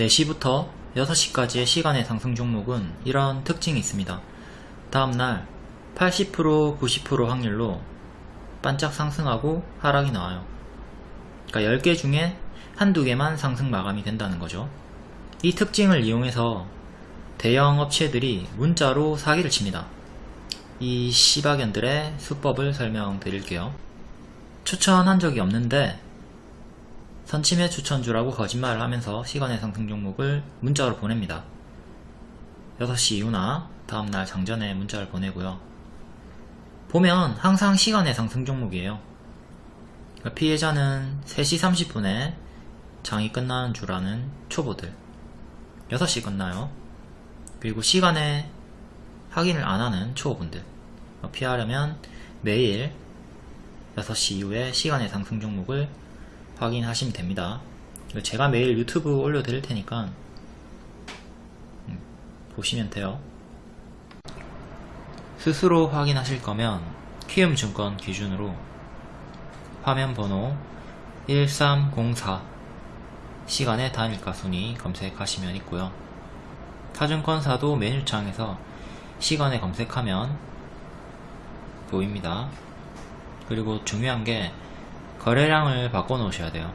4시부터 6시까지의 시간의 상승 종목은 이런 특징이 있습니다. 다음날 80% 90% 확률로 반짝 상승하고 하락이 나와요. 그러니까 10개 중에 한두 개만 상승 마감이 된다는 거죠. 이 특징을 이용해서 대형 업체들이 문자로 사기를 칩니다. 이 시바견들의 수법을 설명드릴게요. 추천한 적이 없는데 선침해 추천주라고 거짓말을 하면서 시간의 상승 종목을 문자로 보냅니다. 6시 이후나 다음날 장전에 문자를 보내고요. 보면 항상 시간의 상승 종목이에요. 그러니까 피해자는 3시 30분에 장이 끝나는 줄 아는 초보들 6시 끝나요. 그리고 시간에 확인을 안하는 초보분들 피하려면 매일 6시 이후에 시간의 상승 종목을 확인하시면 됩니다. 제가 매일 유튜브 올려드릴 테니까 음, 보시면 돼요. 스스로 확인하실 거면 키움증권 기준으로 화면 번호 1304 시간의 단일가 순위 검색하시면 있고요. 타증권사도 메뉴창에서 시간에 검색하면 보입니다. 그리고 중요한 게 거래량을 바꿔 놓으셔야 돼요.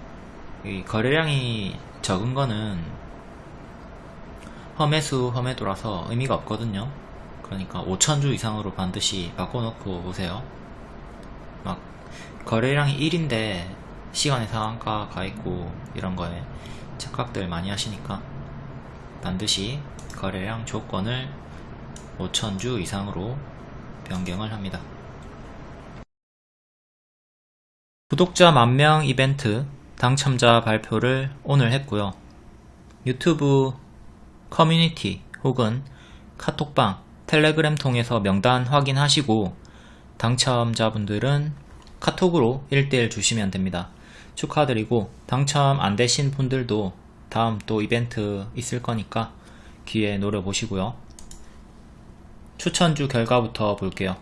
이 거래량이 적은 거는 험해수 험해도라서 의미가 없거든요. 그러니까 5천주 이상으로 반드시 바꿔 놓고 오세요. 막 거래량이 1인데 시간의 상한가 가 있고 이런 거에 착각들 많이 하시니까 반드시 거래량 조건을 5천주 이상으로 변경을 합니다. 구독자 만명 이벤트 당첨자 발표를 오늘 했고요. 유튜브 커뮤니티 혹은 카톡방, 텔레그램 통해서 명단 확인하시고 당첨자분들은 카톡으로 1대1 주시면 됩니다. 축하드리고 당첨 안 되신 분들도 다음 또 이벤트 있을 거니까 기회 노려보시고요. 추천주 결과부터 볼게요.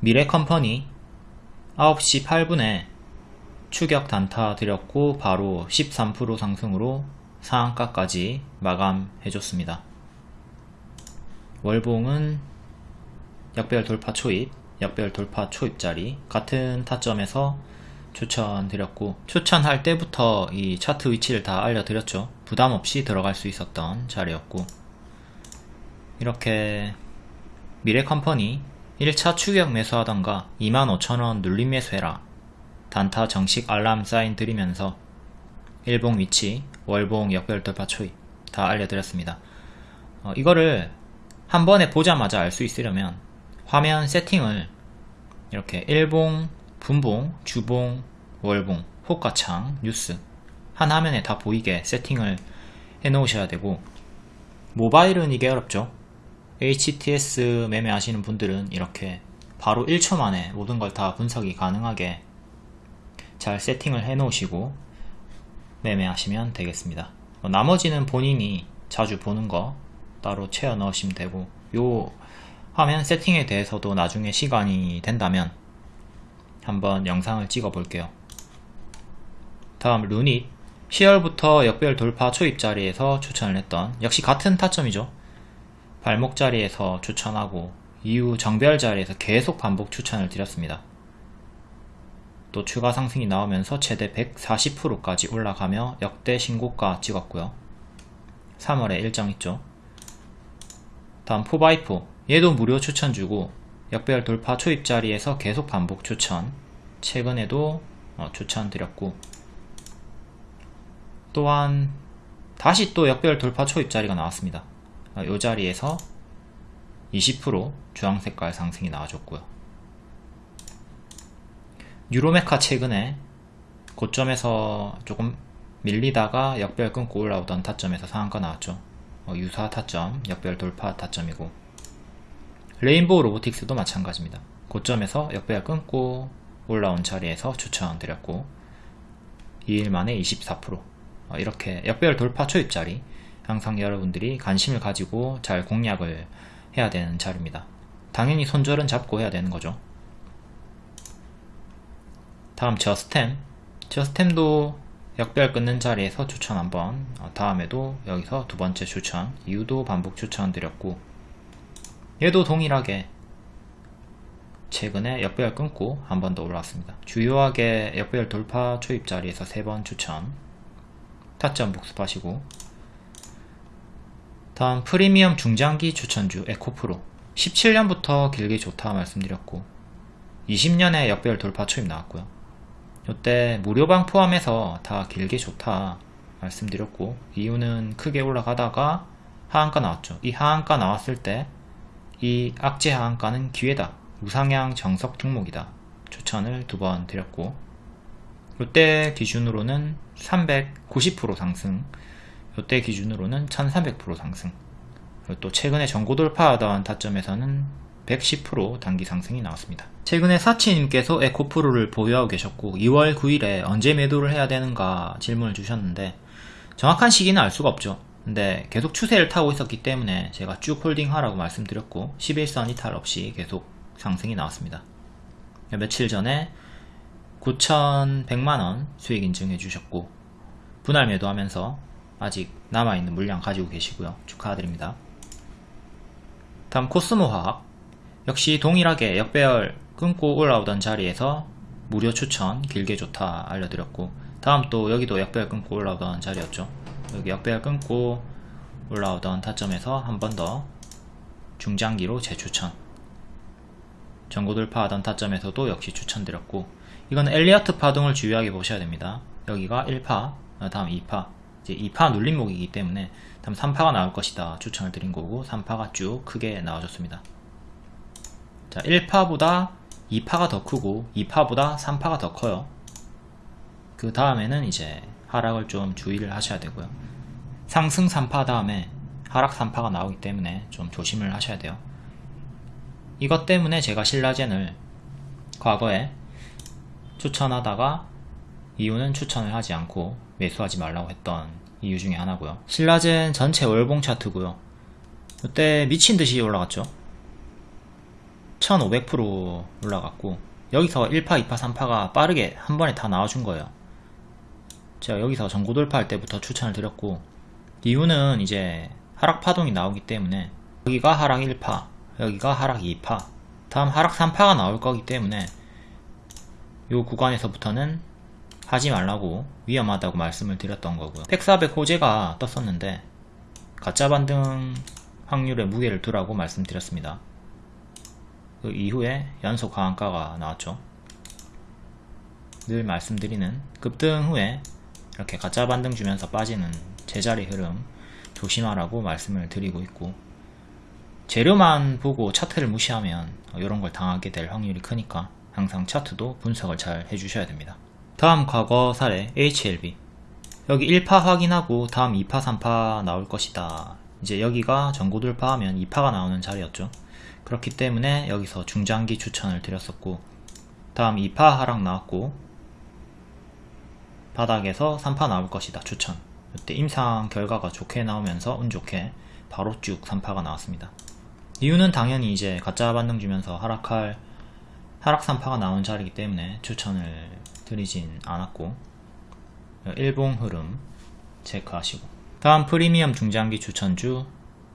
미래컴퍼니 9시 8분에 추격 단타 드렸고 바로 13% 상승으로 상한가까지 마감해줬습니다. 월봉은 역별 돌파 초입, 역별 돌파 초입자리 같은 타점에서 추천드렸고 추천할 때부터 이 차트 위치를 다 알려드렸죠. 부담없이 들어갈 수 있었던 자리였고 이렇게 미래컴퍼니 1차 추격 매수하던가 25,000원 눌림 매수해라. 단타 정식 알람 사인 드리면서 일봉 위치, 월봉 역별 돌파 초입 다 알려드렸습니다. 어, 이거를 한 번에 보자마자 알 수 있으려면 화면 세팅을 이렇게 일봉, 분봉, 주봉, 월봉, 호가창, 뉴스 한 화면에 다 보이게 세팅을 해 놓으셔야 되고 모바일은 이게 어렵죠 HTS 매매하시는 분들은 이렇게 바로 1초 만에 모든 걸 다 분석이 가능하게 잘 세팅을 해 놓으시고 매매하시면 되겠습니다. 뭐 나머지는 본인이 자주 보는 거 따로 채워 넣으시면 되고 요 화면 세팅에 대해서도 나중에 시간이 된다면 한번 영상을 찍어 볼게요. 다음 루닛. 10월부터 역별 돌파 초입 자리에서 추천을 했던 역시 같은 타점이죠 발목 자리에서 추천하고 이후 정별 자리에서 계속 반복 추천을 드렸습니다. 또 추가 상승이 나오면서 최대 140%까지 올라가며 역대 신고가 찍었고요. 3월에 일정 있죠. 다음 포바이포 얘도 무료 추천 주고 역별 돌파 초입 자리에서 계속 반복 추천 최근에도 어, 추천 드렸고 또한 다시 또 역별 돌파 초입 자리가 나왔습니다. 이 어, 자리에서 20% 주황색깔 상승이 나와줬고요. 유로메카 최근에 고점에서 조금 밀리다가 역별 끊고 올라오던 타점에서 상한가 나왔죠. 어, 유사 타점, 역별 돌파 타점이고 레인보우 로보틱스도 마찬가지입니다. 고점에서 역별 끊고 올라온 자리에서 추천 드렸고 2일 만에 24% 어, 이렇게 역별 돌파 초입자리 항상 여러분들이 관심을 가지고 잘 공략을 해야 되는 자리입니다. 당연히 손절은 잡고 해야 되는 거죠. 다음 저스템. 저스템도 역별 끊는 자리에서 추천 한번. 어, 다음에도 여기서 두 번째 추천. 이유도 반복 추천 드렸고. 얘도 동일하게 최근에 역별 끊고 한 번 더 올라왔습니다. 주요하게 역별 돌파 초입 자리에서 세 번 추천. 타점 복습하시고 다음 프리미엄 중장기 추천주 에코프로. 17년부터 길게 좋다 말씀드렸고 20년에 역별 돌파 초입 나왔고요. 이때 무료방 포함해서 다 길게 좋다 말씀드렸고 이유는 크게 올라가다가 하한가 나왔죠. 이 하한가 나왔을 때 이 악재 하한가는 기회다. 우상향 정석 종목이다. 추천을 두 번 드렸고 이때 기준으로는 390% 상승 이때 기준으로는 1300% 상승 그리고 또 최근에 전고 돌파하던 타점에서는 110% 단기 상승이 나왔습니다. 최근에 사치님께서 에코프로를 보유하고 계셨고 2월 9일에 언제 매도를 해야 되는가 질문을 주셨는데 정확한 시기는 알 수가 없죠. 근데 계속 추세를 타고 있었기 때문에 제가 쭉 홀딩하라고 말씀드렸고 11선 이탈 없이 계속 상승이 나왔습니다. 며칠 전에 9,100만원 수익 인증해 주셨고 분할 매도하면서 아직 남아있는 물량 가지고 계시고요. 축하드립니다. 다음 코스모 화학 역시 동일하게 역배열 끊고 올라오던 자리에서 무료 추천 길게 좋다 알려드렸고 다음 또 여기도 역배열 끊고 올라오던 자리였죠. 여기 역배열 끊고 올라오던 타점에서 한 번 더 중장기로 재추천 전고 돌파하던 타점에서도 역시 추천드렸고 이건 엘리어트 파동을 주의하게 보셔야 됩니다 여기가 1파 다음 2파 이제 2파 눌림목이기 때문에 다음 3파가 나올 것이다 추천을 드린 거고 3파가 쭉 크게 나와줬습니다. 자 1파보다 2파가 더 크고 2파보다 3파가 더 커요. 그 다음에는 이제 하락을 좀 주의를 하셔야 되고요. 상승 3파 다음에 하락 3파가 나오기 때문에 좀 조심을 하셔야 돼요. 이것 때문에 제가 신라젠을 과거에 추천하다가 이유는 추천을 하지 않고 매수하지 말라고 했던 이유 중에 하나고요. 신라젠 전체 월봉 차트고요. 이때 미친듯이 올라갔죠. 1500% 올라갔고 여기서 1파 2파 3파가 빠르게 한 번에 다 나와준 거예요. 제가 여기서 전고 돌파할 때부터 추천을 드렸고 이유는 이제 하락 파동이 나오기 때문에 여기가 하락 1파 여기가 하락 2파 다음 하락 3파가 나올 거기 때문에 이 구간에서부터는 하지 말라고 위험하다고 말씀을 드렸던 거고요. 100, 400 호재가 떴었는데 가짜 반등 확률에 무게를 두라고 말씀드렸습니다. 그 이후에 연속 하한가가 나왔죠. 늘 말씀드리는 급등 후에 이렇게 가짜 반등 주면서 빠지는 제자리 흐름 조심하라고 말씀을 드리고 있고 재료만 보고 차트를 무시하면 이런 걸 당하게 될 확률이 크니까 항상 차트도 분석을 잘 해주셔야 됩니다 다음 과거 사례 HLB 여기 1파 확인하고 다음 2파 3파 나올 것이다. 이제 여기가 전고 돌파하면 2파가 나오는 자리였죠. 그렇기 때문에 여기서 중장기 추천을 드렸었고 다음 2파 하락 나왔고 바닥에서 3파 나올 것이다 추천. 이때 임상 결과가 좋게 나오면서 운 좋게 바로 쭉 3파가 나왔습니다. 이유는 당연히 이제 가짜 반등 주면서 하락할 하락 3파가 나온 자리이기 때문에 추천을 드리진 않았고 일봉 흐름 체크하시고. 다음 프리미엄 중장기 추천주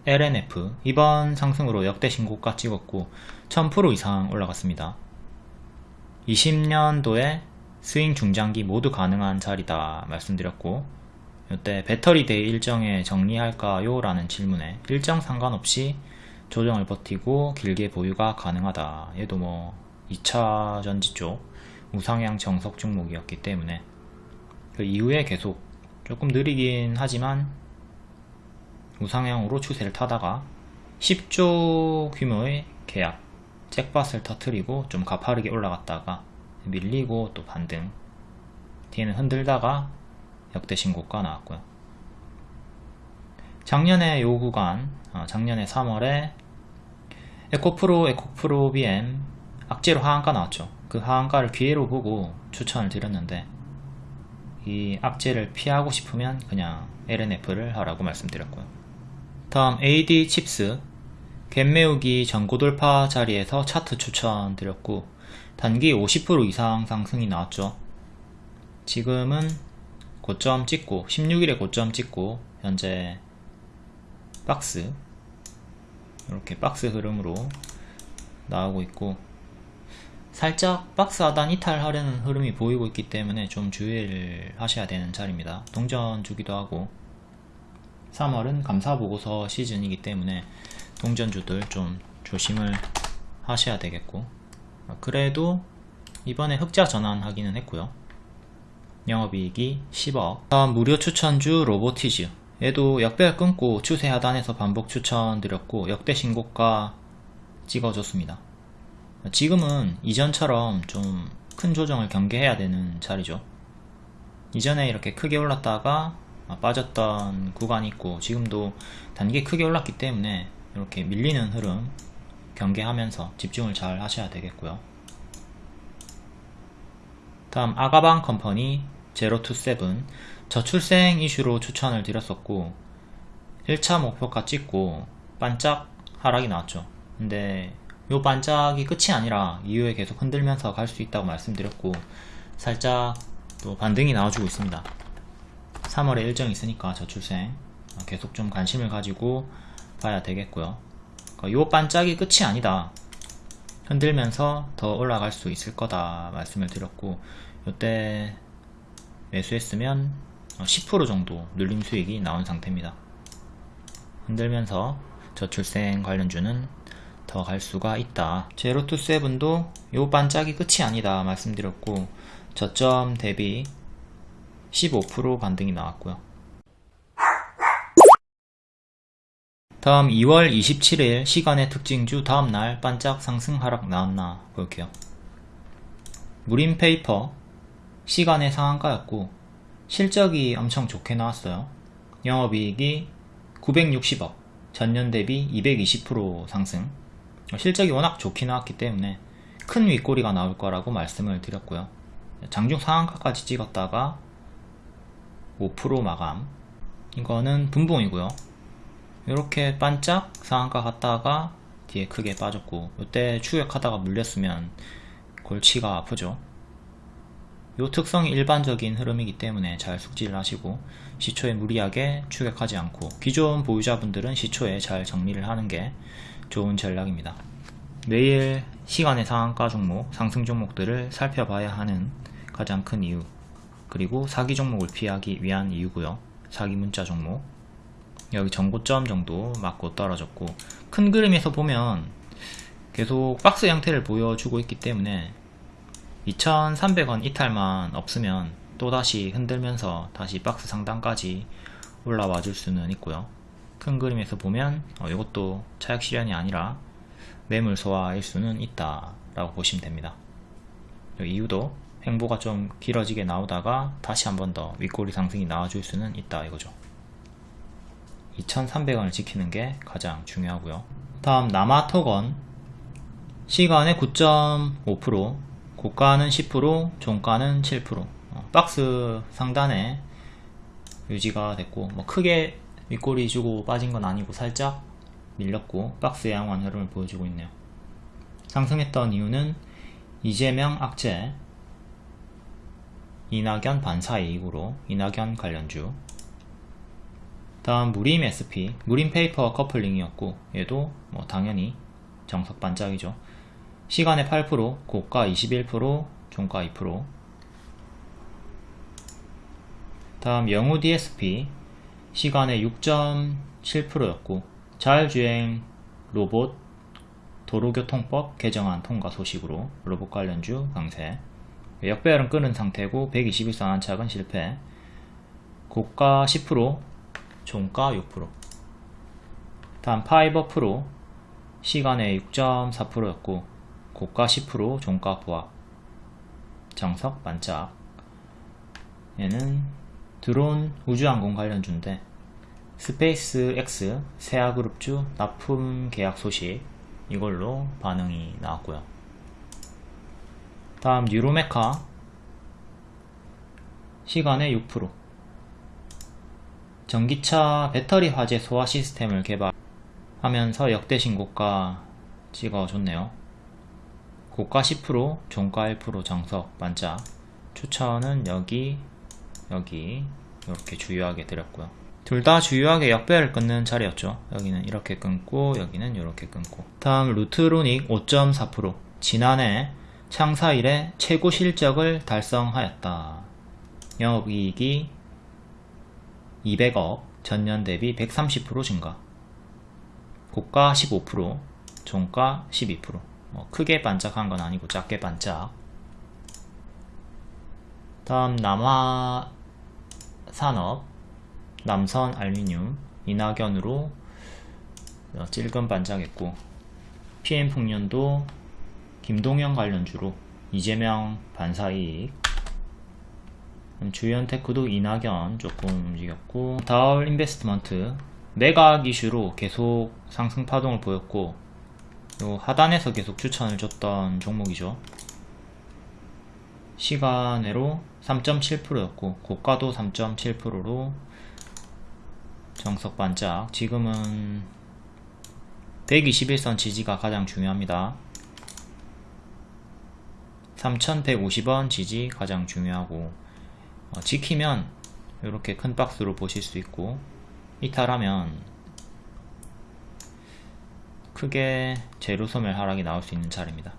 LNF 이번 상승으로 역대 신고가 찍었고 1000% 이상 올라갔습니다. 20년도에 스윙 중장기 모두 가능한 자리다 말씀드렸고 이때 배터리 대회 일정에 정리할까요? 라는 질문에 일정 상관없이 조정을 버티고 길게 보유가 가능하다 얘도 뭐 2차 전지 쪽 우상향 정석 종목이었기 때문에 그 이후에 계속 조금 느리긴 하지만 우상향으로 추세를 타다가 10조 규모의 계약 잭밭을 터트리고 좀 가파르게 올라갔다가 밀리고 또 반등 뒤에는 흔들다가 역대 신고가 나왔고요. 작년에 요 구간 어, 작년에 3월에 에코프로 에코프로 BM 악재로 하한가 나왔죠 그 하한가를 기회로 보고 추천을 드렸는데 이 악재를 피하고 싶으면 그냥 L&F를 하라고 말씀드렸고요. 다음 AD 칩스 갭 메우기 전고돌파 자리에서 차트 추천 드렸고 단기 50% 이상 상승이 나왔죠. 지금은 고점 찍고 16일에 고점 찍고 현재 박스 이렇게 박스 흐름으로 나오고 있고 살짝 박스 하단 이탈하려는 흐름이 보이고 있기 때문에 좀 주의를 하셔야 되는 자리입니다. 동전 주기도 하고 3월은 감사보고서 시즌이기 때문에 동전주들 좀 조심을 하셔야 되겠고 그래도 이번에 흑자 전환하기는 했고요. 영업이익이 10억 다음 무료 추천주 로보티즈 얘도 역배열 끊고 추세 하단에서 반복 추천드렸고 역대 신고가 찍어줬습니다. 지금은 이전처럼 좀 큰 조정을 경계해야 되는 자리죠. 이전에 이렇게 크게 올랐다가 빠졌던 구간이 있고 지금도 단기 크게 올랐기 때문에 이렇게 밀리는 흐름 경계하면서 집중을 잘 하셔야 되겠고요. 다음 아가방 컴퍼니 제로2세븐 저출생 이슈로 추천을 드렸었고 1차 목표가 찍고 반짝 하락이 나왔죠. 근데 요 반짝이 끝이 아니라 이후에 계속 흔들면서 갈 수 있다고 말씀드렸고 살짝 또 반등이 나와주고 있습니다. 3월에 일정이 있으니까 저출생 계속 좀 관심을 가지고 봐야 되겠고요. 그러니까 요 반짝이 끝이 아니다. 흔들면서 더 올라갈 수 있을 거다 말씀을 드렸고 요때 매수했으면 10% 정도 눌림 수익이 나온 상태입니다. 흔들면서 저출생 관련주는 더 갈 수가 있다. 제로투세븐도 요 반짝이 끝이 아니다 말씀드렸고 저점 대비 15% 반등이 나왔고요. 다음 2월 27일 시간의 특징주 다음날 반짝 상승 하락 나왔나 볼게요. 무림페이퍼 시간의 상한가였고 실적이 엄청 좋게 나왔어요. 영업이익이 960억 전년 대비 220% 상승 실적이 워낙 좋게 나왔기 때문에 큰 윗꼬리가 나올 거라고 말씀을 드렸고요. 장중 상한가까지 찍었다가 5% 마감. 이거는 분봉이고요. 이렇게 반짝 상한가 갔다가 뒤에 크게 빠졌고 이때 추격하다가 물렸으면 골치가 아프죠. 이 특성이 일반적인 흐름이기 때문에 잘 숙지를 하시고 시초에 무리하게 추격하지 않고 기존 보유자분들은 시초에 잘 정리를 하는 게 좋은 전략입니다. 매일 시간의 상한가 종목, 상승 종목들을 살펴봐야 하는 가장 큰 이유 그리고 사기 종목을 피하기 위한 이유고요. 사기 문자 종목 여기 전고점 정도 맞고 떨어졌고 큰 그림에서 보면 계속 박스 형태를 보여주고 있기 때문에 2300원 이탈만 없으면 또다시 흔들면서 다시 박스 상단까지 올라와 줄 수는 있고요 큰 그림에서 보면 어, 이것도 차익 실현이 아니라 매물 소화일 수는 있다 라고 보시면 됩니다. 이유도 행보가 좀 길어지게 나오다가 다시 한 번 더 윗꼬리 상승이 나와줄 수는 있다 이거죠. 2300원을 지키는 게 가장 중요하고요. 다음 남아토건. 시간의 9.5% 고가는 10% 종가는 7% 어, 박스 상단에 유지가 됐고 뭐 크게 윗꼬리 주고 빠진 건 아니고 살짝 밀렸고 박스 양호한 흐름을 보여주고 있네요. 상승했던 이유는 이재명 악재 이낙연 반사 이익으로 이낙연 관련주. 다음 무림 SP 무림 페이퍼 커플링이었고 얘도 뭐 당연히 정석 반짝이죠. 시간외 8% 고가 21% 종가 2% 다음 영우 DSP 시간외 6.7%였고 자율주행 로봇 도로교통법 개정안 통과 소식으로 로봇 관련주 강세. 역배열은 끊은 상태고 120일선 안착은 실패. 고가 10% 종가 6% 다음 파이버 프로 시간외 6.4%였고 고가 10% 종가 보합. 정석 반짝. 얘는 드론 우주항공 관련주인데 스페이스 X 세아그룹주 납품 계약 소식. 이걸로 반응이 나왔고요. 다음 뉴로메카. 시간의 6% 전기차 배터리 화재 소화 시스템을 개발하면서 역대 신고가 찍어줬네요. 고가 10% 종가 1% 정석 반짝. 추천은 여기 여기. 이렇게 주요하게 드렸고요 둘 다 주요하게 역배를 끊는 자리였죠. 여기는 이렇게 끊고 여기는 이렇게 끊고. 다음 루트로닉 5.4% 지난해 창사 일에 최고 실적을 달성하였다. 영업이익이 200억 전년 대비 130% 증가. 고가 15% 종가 12%뭐 크게 반짝한 건 아니고 작게 반짝. 다음 남화 산업 남선 알루미늄 이낙연으로 어, 찔끔 반짝했고 PM풍년도 김동영 관련주로 이재명 반사이익. 주연테크도 이낙연 조금 움직였고 다울 인베스트먼트 매각 이슈로 계속 상승 파동을 보였고 요 하단에서 계속 추천을 줬던 종목이죠. 시간으로 3.7%였고 고가도 3.7%로 정석 반짝. 지금은 121선 지지가 가장 중요합니다. 3150원 지지 가장 중요하고 어, 지키면 이렇게 큰 박스로 보실 수 있고 이탈하면 크게 제로소멸 하락이 나올 수 있는 자리입니다.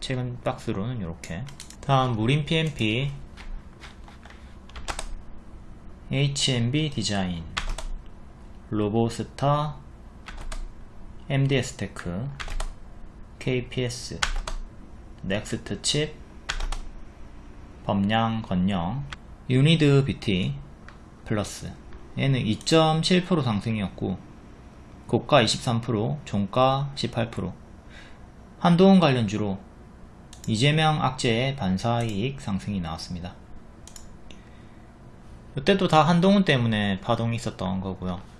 최근 박스로는 이렇게. 다음 무림 PMP HMB 디자인 로보스타 MDS테크 KPS 넥스트 칩 범양 건영 유니드 BT 플러스 얘는 2.7% 상승이었고 고가 23% 종가 18% 한동훈 관련주로 이재명 악재의 반사이익 상승이 나왔습니다. 이때도 다 한동훈 때문에 파동이 있었던 거고요.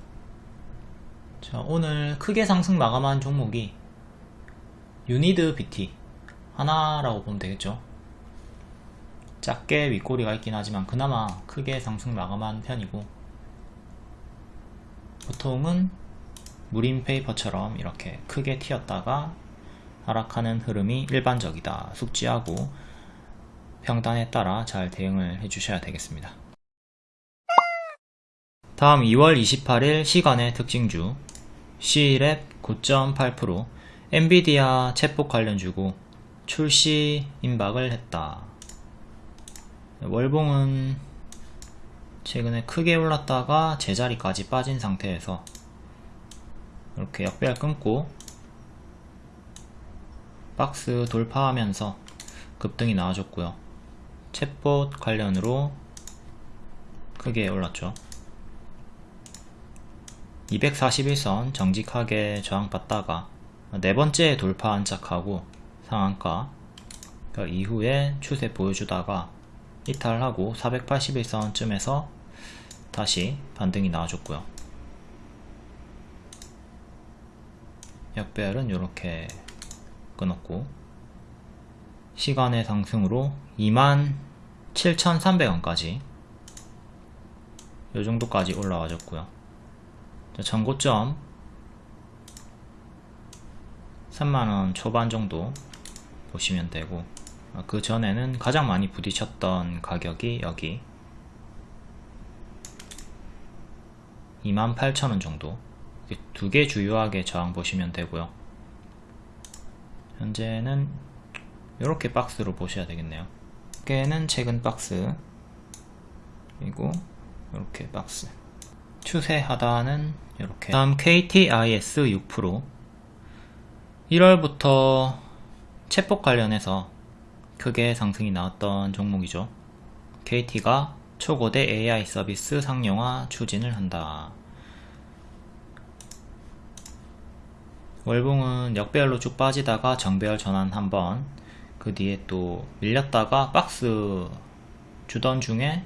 자, 오늘 크게 상승 마감한 종목이 유니드 BT 하나라고 보면 되겠죠. 작게 윗꼬리가 있긴 하지만 그나마 크게 상승 마감한 편이고 보통은 무림 페이퍼처럼 이렇게 크게 튀었다가 하락하는 흐름이 일반적이다. 숙지하고 평단에 따라 잘 대응을 해주셔야 되겠습니다. 다음 2월 28일 시간의 특징주 C랩 9.8% 엔비디아 챗봇 관련 주고 출시 임박을 했다. 월봉은 최근에 크게 올랐다가 제자리까지 빠진 상태에서 이렇게 역배열 끊고 박스 돌파하면서 급등이 나와줬고요. 챗봇 관련으로 크게 올랐죠 241선 정직하게 저항받다가 네번째 돌파 안착하고 상한가 그 이후에 추세 보여주다가 이탈하고 481선쯤에서 다시 반등이 나와줬고요. 역배열은 이렇게 끊었고 시간의 상승으로 27,300원까지 이 정도까지 올라와줬고요 전고점. 3만원 초반 정도 보시면 되고 그 전에는 가장 많이 부딪혔던 가격이 여기. 28,000원 정도. 두 개 주요하게 저항 보시면 되고요. 현재는 이렇게 박스로 보셔야 되겠네요. 깨는 최근 박스. 그리고 이렇게 박스 추세 하단은 이렇게. 다음 KTIS 6% 1월부터 챗봇 관련해서 크게 상승이 나왔던 종목이죠. KT가 초고대 AI 서비스 상용화 추진을 한다. 월봉은 역배열로 쭉 빠지다가 정배열 전환 한번 그 뒤에 또 밀렸다가 박스 주던 중에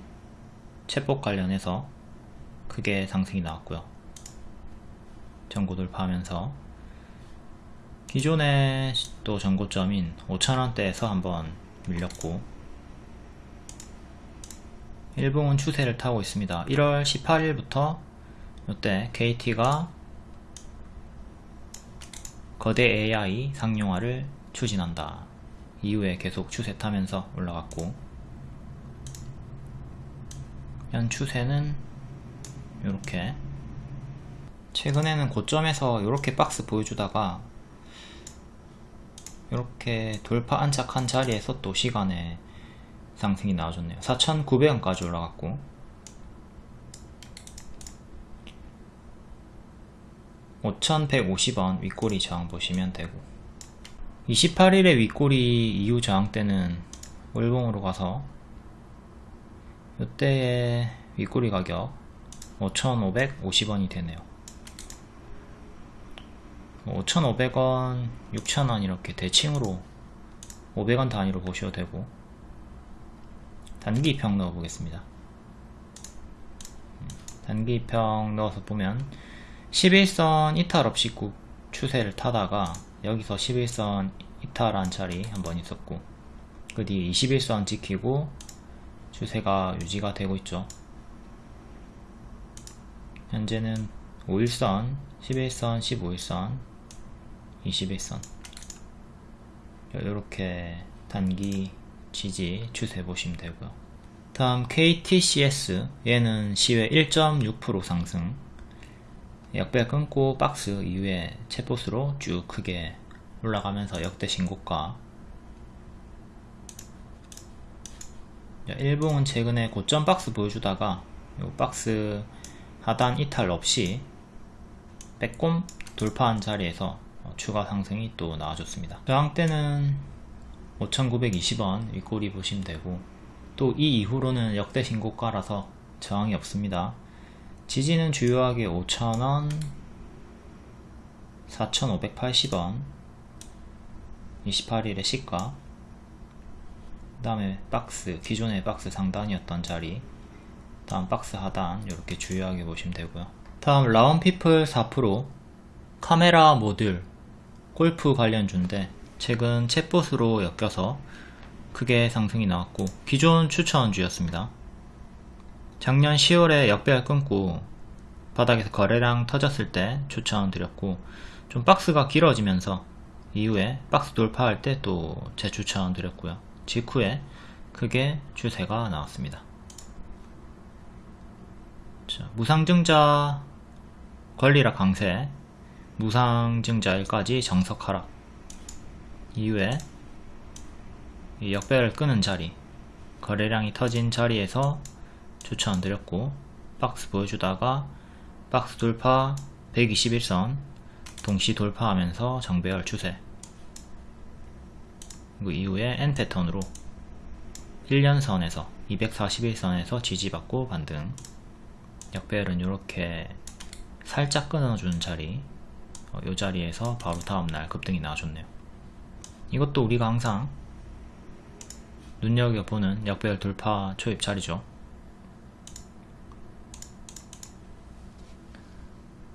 챗봇 관련해서 크게 상승이 나왔고요. 전고 돌파하면서. 기존의 또 전고점인 5천원대에서 한번 밀렸고 일봉은 추세를 타고 있습니다. 1월 18일부터 이때 KT가 거대 AI 상용화를 추진한다. 이후에 계속 추세 타면서 올라갔고 현 추세는 이렇게. 최근에는 고점에서 이렇게 박스 보여주다가 이렇게 돌파 안착한 자리에서 또 시간에 상승이 나와줬네요. 4,900원까지 올라갔고. 5,150원 윗꼬리 저항 보시면 되고. 28일의 윗꼬리 이후 저항 때는 월봉으로 가서 이때의 윗꼬리 가격 5,550원이 되네요. 5,500원, 6,000원 이렇게 대칭으로 500원 단위로 보셔도 되고 단기 평 넣어 보겠습니다. 단기 평 넣어서 보면 11선 이탈 없이 꾹 추세를 타다가 여기서 11선 이탈한 자리 한번 있었고 그 뒤에 21선 지키고 추세가 유지가 되고 있죠 현재는 5일선, 11선, 15일선, 21선. 이렇게 단기 지지 추세 보시면 되고요. 다음 KTCS 얘는 시외 1.6% 상승. 역배 끊고 박스 이후에 채포스로 쭉 크게 올라가면서 역대 신고가. 일봉은 최근에 고점 박스 보여주다가 요 박스 하단 이탈 없이 빼꼼 돌파한 자리에서 추가 상승이 또 나와줬습니다. 저항 때는 5920원 윗꼬리 보시면 되고 또 이 이후로는 역대 신고가라서 저항이 없습니다. 지지는 주요하게 5,000원 4,580원 28일의 시가 그 다음에 박스 기존의 박스 상단이었던 자리 다음 박스 하단 이렇게 주요하게 보시면 되고요. 다음 라운피플 4% 카메라 모듈 골프 관련주인데 최근 챗봇으로 엮여서 크게 상승이 나왔고 기존 추천주였습니다. 작년 10월에 역배열 끊고 바닥에서 거래량 터졌을 때 추천드렸고 좀 박스가 길어지면서 이후에 박스 돌파할 때 또 재추천 드렸고요. 직후에 크게 추세가 나왔습니다 자, 무상증자 권리라 강세 무상증자일까지 정석 하락 이후에 역배를 끄는 자리 거래량이 터진 자리에서 추천드렸고 박스 보여주다가 박스 돌파 121선 동시 돌파하면서 정배열 추세. 그 이후에 N 패턴으로 1년선에서 241선에서 지지받고 반등 역배열은 이렇게 살짝 끊어주는 자리 어, 이 자리에서 바로 다음날 급등이 나와줬네요. 이것도 우리가 항상 눈여겨보는 역배열 돌파 초입 자리죠.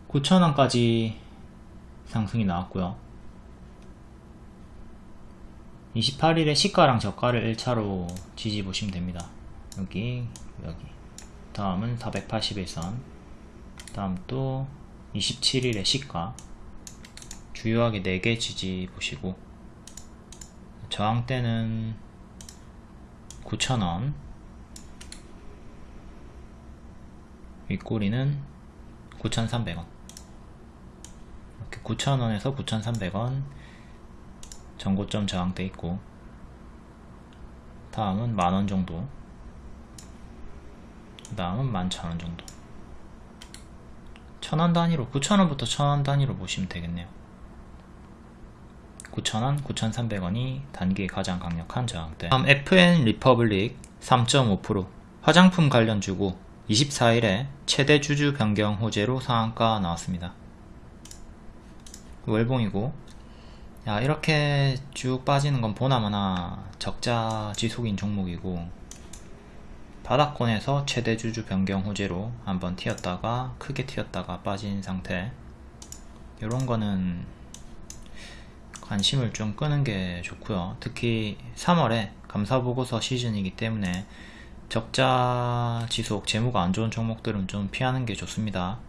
9천원까지 상승이 나왔고요. 28일에 시가랑 저가를 1차로 지지 보시면 됩니다. 여기 여기 다음은 481선. 다음 또 27일에 시가 주요하게 4개 지지 보시고 저항대는 9,000원 윗꼬리는 9,300원. 이렇게 9,000원에서 9,300원 전고점 저항대 있고 다음은 만원 정도 그 다음은 11,000원 정도. 1000원 단위로 9,000원부터 1000원 단위로 보시면 되겠네요. 9,000원, 9,300원이 단기에 가장 강력한 저항대. 다음 FN 리퍼블릭 3.5% 화장품 관련 주고 24일에 최대 주주 변경 호재로 상한가 나왔습니다. 월봉이고. 야 이렇게 쭉 빠지는 건 보나마나 적자 지속인 종목이고 바닥권에서 최대 주주 변경 호재로 한번 튀었다가 크게 튀었다가 빠진 상태. 이런 거는 관심을 좀 끄는 게 좋고요. 특히 3월에 감사보고서 시즌이기 때문에 적자 지속 재무가 안 좋은 종목들은 좀 피하는 게 좋습니다.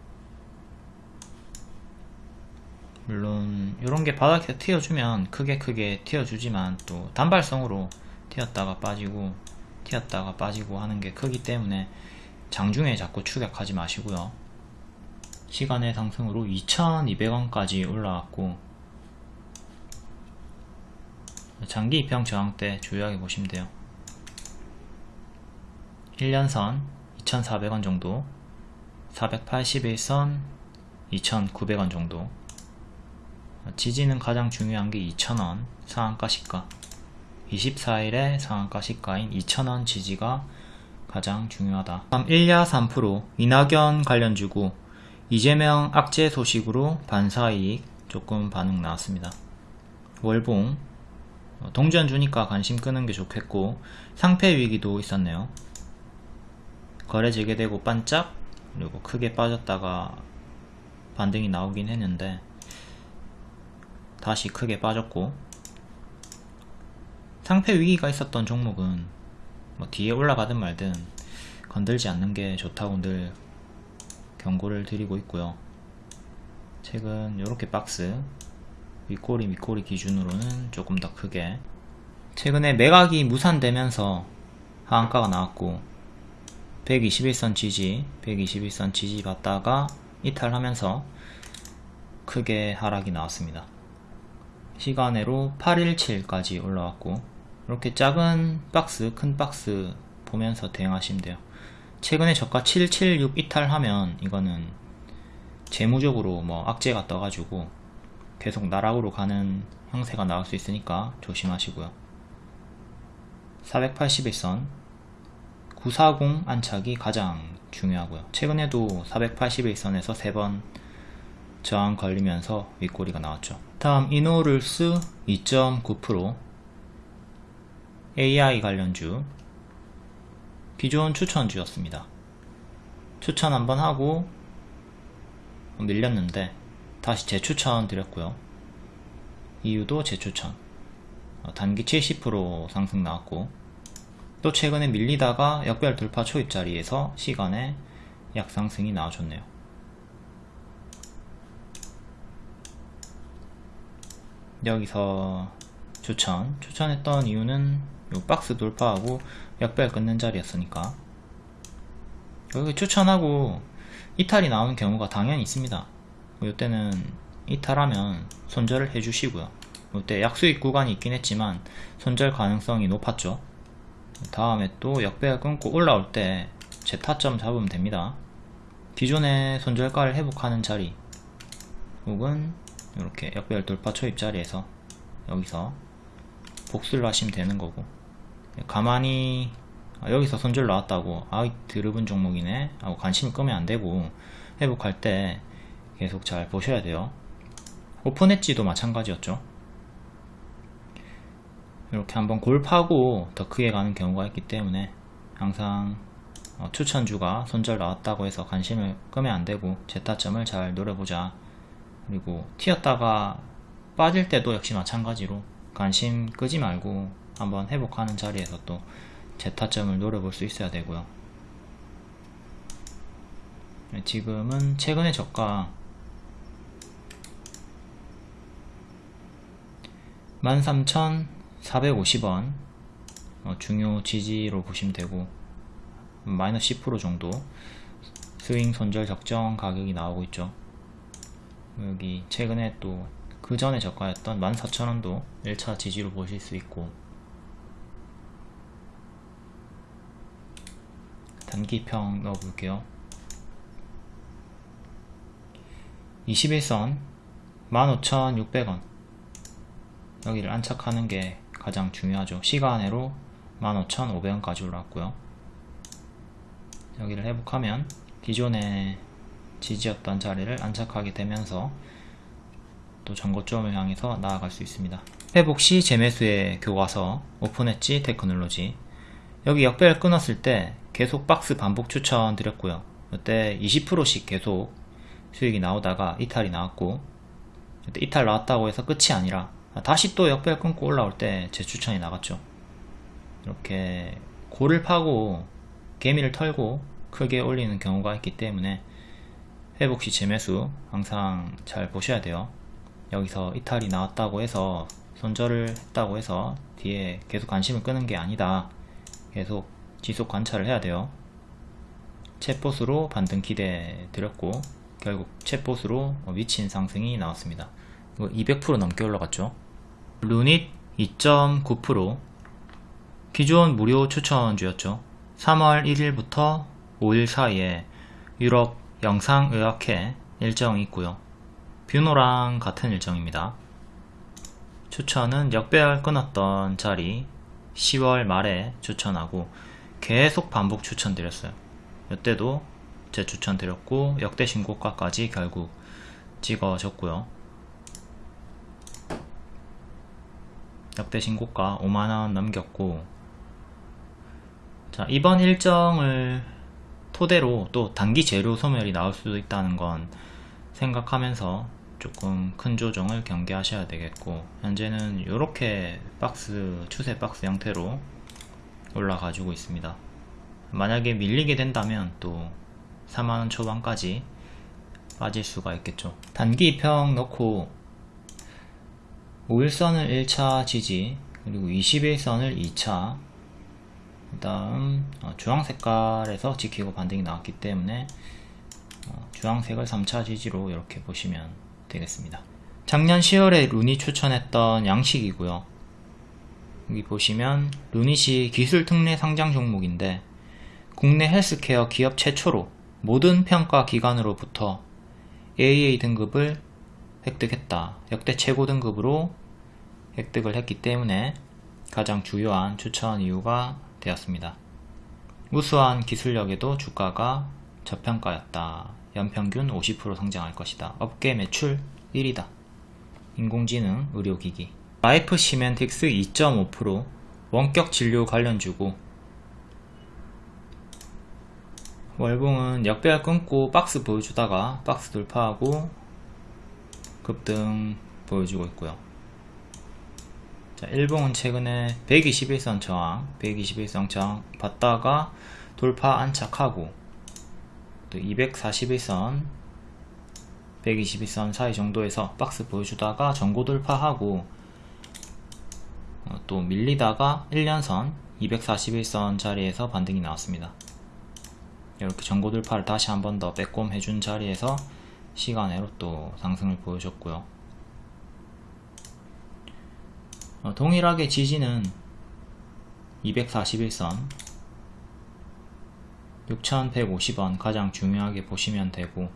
물론 이런 게 바닥에서 튀어주면 크게 크게 튀어주지만 또 단발성으로 튀었다가 빠지고 튀었다가 빠지고 하는 게 크기 때문에 장중에 자꾸 추격하지 마시고요. 시간의 상승으로 2200원까지 올라왔고 장기 입형 저항 때 주요하게 보시면 돼요. 1년선 2400원 정도 481선 2900원 정도. 지지는 가장 중요한 게 2000원 상한가 시가 24일의 상한가 시가인 2000원 지지가 가장 중요하다. 다음 1야 3% 이낙연 관련 주고 이재명 악재 소식으로 반사이익 조금 반응 나왔습니다. 월봉 어, 동전 주니까 관심 끄는 게 좋겠고 상패 위기도 있었네요. 거래 재개되고 반짝 그리고 크게 빠졌다가 반등이 나오긴 했는데 다시 크게 빠졌고 상패 위기가 있었던 종목은 뭐 뒤에 올라가든 말든 건들지 않는 게 좋다고 늘 경고를 드리고 있고요. 최근 이렇게 박스 윗꼬리 밑꼬리 기준으로는 조금 더 크게. 최근에 매각이 무산되면서 하한가가 나왔고 121선 지지 121선 지지 받다가 이탈하면서 크게 하락이 나왔습니다. 시간으로 817까지 올라왔고 이렇게 작은 박스 큰 박스 보면서 대응하시면 돼요. 최근에 저가 776 이탈하면 이거는 재무적으로 뭐 악재가 떠가지고 계속 나락으로 가는 형태가 나올 수 있으니까 조심하시고요. 481선. 940 안착이 가장 중요하고요. 최근에도 481선에서 3번 저항 걸리면서 윗꼬리가 나왔죠. 다음 이노룰스 2.9% AI 관련주. 기존 추천주였습니다. 추천 한번 하고 밀렸는데 다시 재추천 드렸고요. 이유도 재추천. 어, 단기 70% 상승 나왔고 또 최근에 밀리다가 역별 돌파 초입자리에서 시간에 약상승이 나와줬네요. 여기서 추천. 추천했던 이유는 요 박스 돌파하고 역별 끊는 자리였으니까. 여기 추천하고 이탈이 나오는 경우가 당연히 있습니다. 이때는 이탈하면 손절을 해주시고요. 이때 약수익 구간이 있긴 했지만 손절 가능성이 높았죠. 다음에 또 역배가 끊고 올라올 때 제 타점 잡으면 됩니다. 기존의 손절가를 회복하는 자리 혹은 이렇게 역별 돌파 초입 자리에서 여기서 복수를 하시면 되는 거고 가만히 아, 여기서 손절 나왔다고 아이 드럽은 종목이네 하고 관심 끄면 안되고 회복할 때 계속 잘 보셔야 돼요. 오픈 엣지도 마찬가지였죠. 이렇게 한번 골파고 더 크게 가는 경우가 있기 때문에 항상 어, 추천주가 손절 나왔다고 해서 관심을 끄면 안되고 제타점을 잘 노려보자. 그리고 튀었다가 빠질 때도 역시 마찬가지로 관심 끄지 말고 한번 회복하는 자리에서 또 제타점을 노려볼 수 있어야 되고요. 네, 지금은 최근에 저가 13,450원 어, 중요 지지로 보시면 되고 마이너스 10% 정도 스윙 손절 적정 가격이 나오고 있죠. 여기 최근에 또 그 전에 저가였던 14,000원도 1차 지지로 보실 수 있고 단기평 넣어 볼게요. 21선 15,600원. 여기를 안착하는 게 가장 중요하죠. 시간으로 15,500원까지 올라왔고요. 여기를 회복하면 기존의 지지였던 자리를 안착하게 되면서 또 전고점을 향해서 나아갈 수 있습니다. 회복 시 재매수의 교과서 오픈엣지 테크놀로지. 여기 역배를 끊었을 때 계속 박스 반복 추천 드렸고요. 이때 20%씩 계속 수익이 나오다가 이탈이 나왔고 이때 이탈 나왔다고 해서 끝이 아니라 다시 또 역배를 끊고 올라올 때 재추천이 나갔죠. 이렇게 골을 파고 개미를 털고 크게 올리는 경우가 있기 때문에 회복 시 재매수 항상 잘 보셔야 돼요. 여기서 이탈이 나왔다고 해서 손절을 했다고 해서 뒤에 계속 관심을 끄는 게 아니다. 계속 지속 관찰을 해야 돼요 챗봇으로 반등 기대 드렸고 결국 챗봇으로 미친 상승이 나왔습니다. 이거 200% 넘게 올라갔죠. 루닛 2.9% 기존 무료 추천주였죠. 3월 1일부터 5일 사이에 유럽 영상의학회 일정이 있고요. 뷰노랑 같은 일정입니다. 추천은 역배열 끊었던 자리 10월 말에 추천하고 계속 반복 추천드렸어요. 이때도 제 추천드렸고 역대 신고가까지 결국 찍어졌고요. 역대 신고가 5만원 넘겼고 자 이번 일정을 토대로 또 단기 재료 소멸이 나올 수도 있다는 건 생각하면서 조금 큰 조정을 경계하셔야 되겠고 현재는 이렇게 박스 추세 박스 형태로 올라가지고 있습니다. 만약에 밀리게 된다면 또 4만원 초반까지 빠질 수가 있겠죠. 단기 평 넣고 5일선을 1차 지지 그리고 21선을 2차 그 다음 어, 주황 색깔에서 지키고 반등이 나왔기 때문에 어, 주황색을 3차 지지로 이렇게 보시면 되겠습니다. 작년 10월에 루니 추천했던 양식이고요 여기 보시면 루닛이 기술 특례 상장 종목인데 국내 헬스케어 기업 최초로 모든 평가 기관으로부터 AA 등급을 획득했다. 역대 최고 등급으로 획득을 했기 때문에 가장 주요한 추천 이유가 되었습니다. 우수한 기술력에도 주가가 저평가였다. 연평균 50% 성장할 것이다. 업계 매출 1위다. 인공지능, 의료기기. 라이프 시멘틱스 2.5% 원격 진료 관련 주고. 월봉은 역배열 끊고 박스 보여주다가 박스 돌파하고 급등 보여주고 있고요. 자, 일봉은 최근에 121선 저항 121선 저항 받다가 돌파 안착하고 또 241선 121선 사이 정도에서 박스 보여주다가 전고 돌파하고 어, 또 밀리다가 1년선 241선 자리에서 반등이 나왔습니다. 이렇게 전고 돌파를 다시 한 번 더 빼꼼 해준 자리에서 시간으로 또 상승을 보여줬고요. 어, 동일하게 지지는 241선 6150원 가장 중요하게 보시면 되고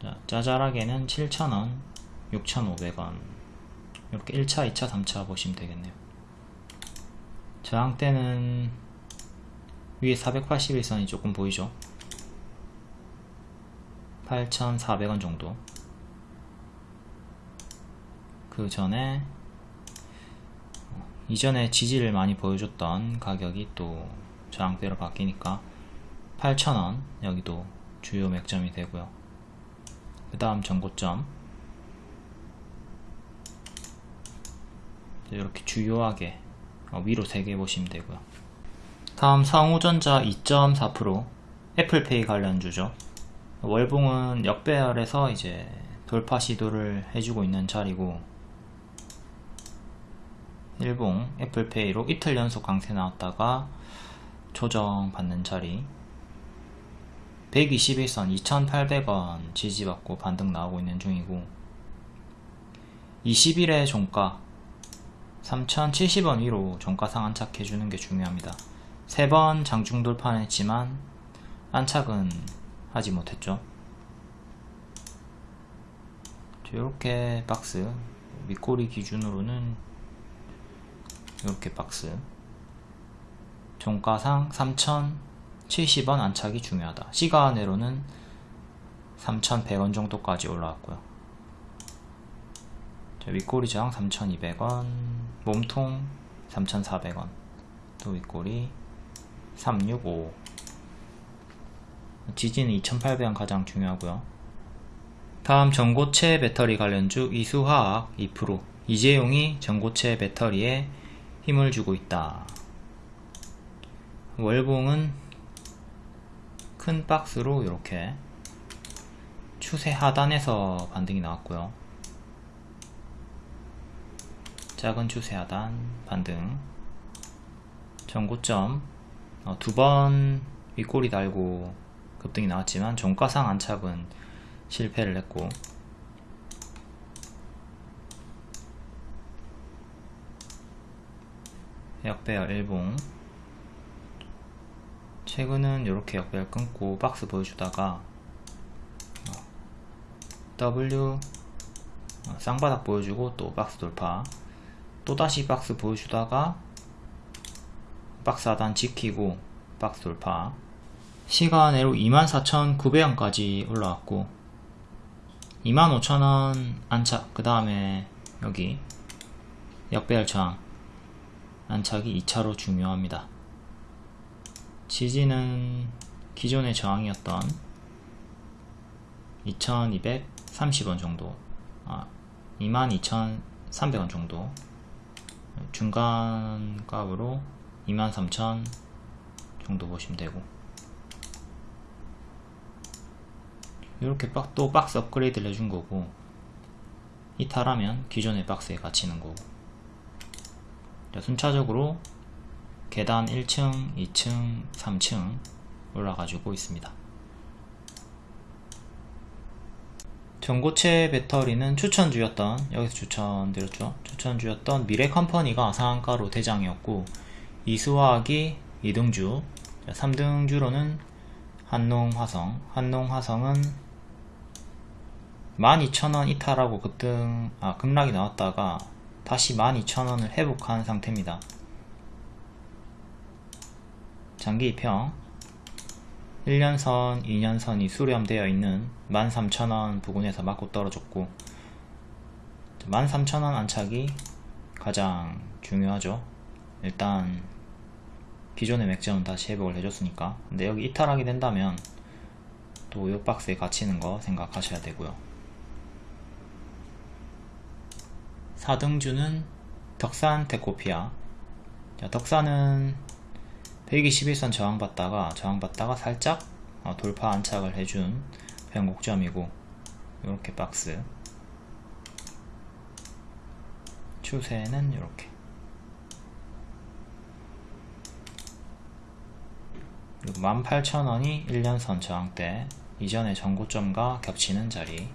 자, 짜잘하게는 7000원 6500원 이렇게 1차 2차 3차 보시면 되겠네요. 저항대는 위에 481선이 조금 보이죠? 8,400원 정도. 그 전에 이전에 지지를 많이 보여줬던 가격이 또 저항대로 바뀌니까 8,000원 여기도 주요 맥점이 되고요. 그 다음 전고점 이렇게 주요하게 위로 3개 보시면 되고요. 다음 상호전자 2.4% 애플페이 관련주죠. 월봉은 역배열에서 이제 돌파 시도를 해주고 있는 자리고 일봉 애플페이로 이틀 연속 강세 나왔다가 조정 받는 자리. 121선 2800원 지지받고 반등 나오고 있는 중이고 20일의 종가 3070원 위로 종가 상 안착해주는 게 중요합니다. 3번 장중 돌파했지만 안착은 하지 못했죠. 이렇게 박스 밑꼬리 기준으로는 이렇게 박스. 종가상 3070원 안착이 중요하다. 시간으로는 3100원 정도까지 올라왔고요 윗꼬리 저항 3200원 몸통 3400원 또 윗꼬리 365 지지는 2800원 가장 중요하고요. 다음 전고체 배터리 관련주 이수화학 2% 이재용이 전고체 배터리에 힘을 주고 있다. 월봉은 큰 박스로 이렇게 추세 하단에서 반등이 나왔고요 작은 추세 하단 반등. 전고점. 어, 두번 윗꼬리 달고 급등이 나왔지만 종가상 안착은 실패를 했고. 역배열 일봉. 최근은 이렇게 역배열 끊고 박스 보여주다가 어, W 어, 쌍바닥 보여주고 또 박스 돌파 또다시 박스 보여주다가 박스 하단 지키고 박스 돌파. 시간으로 24,900원까지 올라왔고 25,000원 안착. 그 다음에 여기 역배열 저항 안착이 2차로 중요합니다. 지지는 기존의 저항이었던 2230원 정도 아, 22,300원 정도 중간 값으로 23,000 정도 보시면 되고. 이렇게 박, 또 박스 업그레이드를 해준 거고 이탈하면 기존의 박스에 갇히는 거고. 자, 순차적으로 계단 1층, 2층, 3층 올라가지고 있습니다 전고체 배터리는 추천주였던 여기서 추천드렸죠? 추천주였던 미래컴퍼니가 상한가로 대장이었고 이수화학이 2등주. 3등주로는 한농화성. 한농화성은 12,000원 이탈하고 급등 아 급락이 나왔다가 다시 12,000원을 회복한 상태입니다. 장기 입형 1년선, 2년선이 수렴되어 있는 13,000원 부근에서 맞고 떨어졌고 13,000원 안착이 가장 중요하죠. 일단 기존의 맥점은 다시 회복을 해줬으니까. 근데 여기 이탈하게 된다면 또 이 박스에 갇히는 거 생각하셔야 되고요. 4등주는 덕산 테코피아. 자, 덕산은 121선 저항받다가 저항받다가 살짝 어, 돌파 안착을 해준 변곡점이고 이렇게 박스. 추세는 이렇게. 그리고 18,000원이 1년선 저항대 이전의 전고점과 겹치는 자리